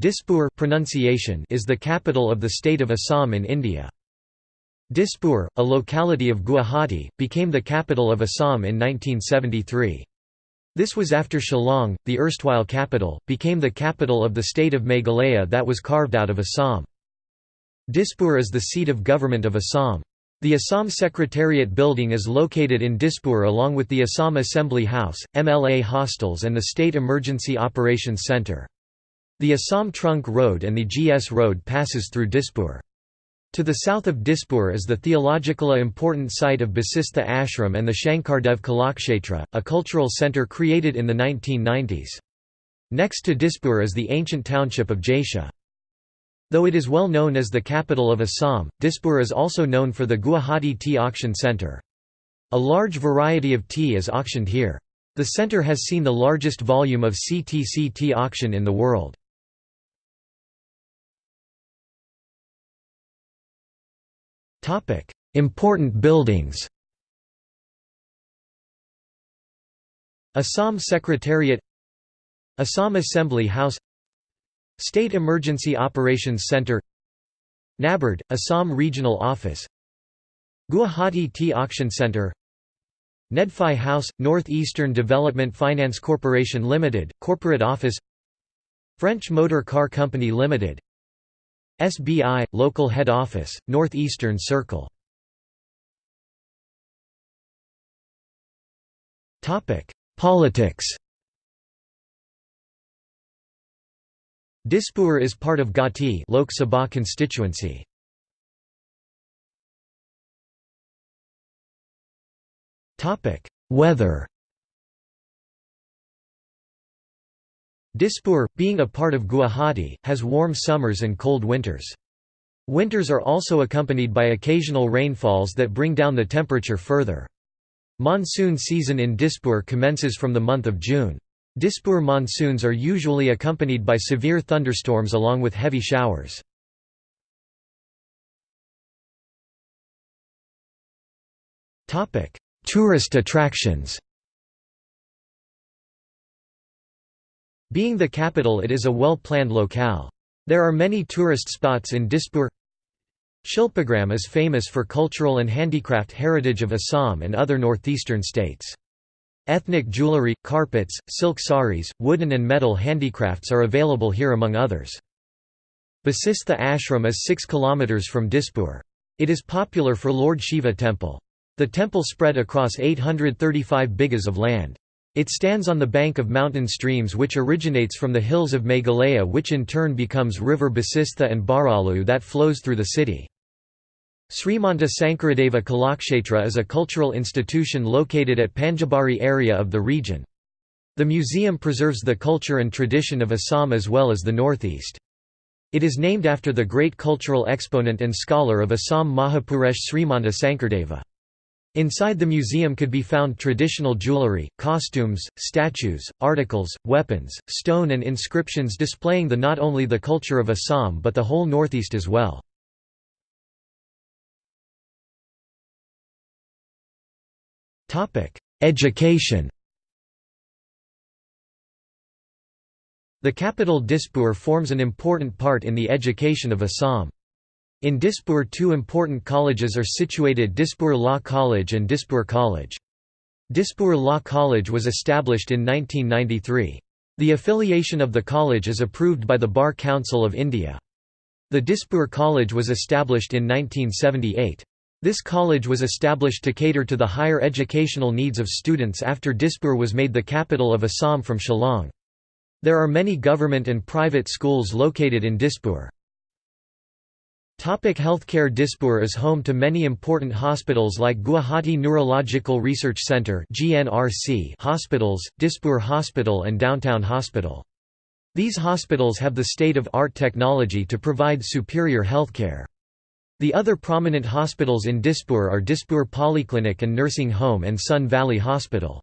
Dispur pronunciation is the capital of the state of Assam in India. Dispur, a locality of Guwahati, became the capital of Assam in 1973. This was after Shillong, the erstwhile capital, became the capital of the state of Meghalaya that was carved out of Assam. Dispur is the seat of government of Assam. The Assam Secretariat building is located in Dispur along with the Assam Assembly House, MLA hostels and the State Emergency Operations Centre. The Assam Trunk Road and the GS Road passes through Dispur. To the south of Dispur is the theologically important site of Basistha Ashram and the Shankardev Kalakshetra, a cultural centre created in the 1990s. Next to Dispur is the ancient township of Jaisha. Though it is well known as the capital of Assam, Dispur is also known for the Guwahati Tea Auction Centre. A large variety of tea is auctioned here. The centre has seen the largest volume of CTC tea auction in the world. Important buildings Assam Secretariat Assam Assembly House State Emergency Operations Center NABARD, Assam Regional Office Guwahati Tea Auction Center Nedfi House, Northeastern Development Finance Corporation Limited, Corporate Office French Motor Car Company Limited SBI, Local Head Office, North Eastern Circle Politics. Dispur is part of Gauhati Lok Sabha constituency. Topic: Weather Dispur, being a part of Guwahati, has warm summers and cold winters. Winters are also accompanied by occasional rainfalls that bring down the temperature further. Monsoon season in Dispur commences from the month of June. Dispur monsoons are usually accompanied by severe thunderstorms along with heavy showers. Tourist attractions Being the capital it is a well-planned locale. There are many tourist spots in Dispur Shilpagram is famous for cultural and handicraft heritage of Assam and other northeastern states. Ethnic jewellery, carpets, silk saris, wooden and metal handicrafts are available here among others. Basistha Ashram is 6 km from Dispur. It is popular for Lord Shiva temple. The temple spread across 835 bighas of land. It stands on the bank of mountain streams which originates from the hills of Meghalaya which in turn becomes river Basistha and Bharalu that flows through the city. Srimanta Sankaradeva Kalakshetra is a cultural institution located at Panjabari area of the region. The museum preserves the culture and tradition of Assam as well as the northeast. It is named after the great cultural exponent and scholar of Assam Mahapurush Srimanta Sankardeva. Inside the museum could be found traditional jewellery, costumes, statues, articles, weapons, stone and inscriptions displaying the not only the culture of Assam but the whole northeast as well. Education The capital Dispur forms an important part in the education of Assam. In Dispur two important colleges are situated Dispur Law College and Dispur College. Dispur Law College was established in 1993. The affiliation of the college is approved by the Bar Council of India. The Dispur College was established in 1978. This college was established to cater to the higher educational needs of students after Dispur was made the capital of Assam from Shillong. There are many government and private schools located in Dispur. Topic healthcare Dispur is home to many important hospitals like Guwahati Neurological Research Centre hospitals, Dispur Hospital and Downtown Hospital. These hospitals have the state-of-art technology to provide superior healthcare. The other prominent hospitals in Dispur are Dispur Polyclinic and Nursing Home and Sun Valley Hospital.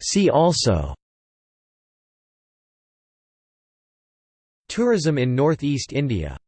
See also Tourism in northeast India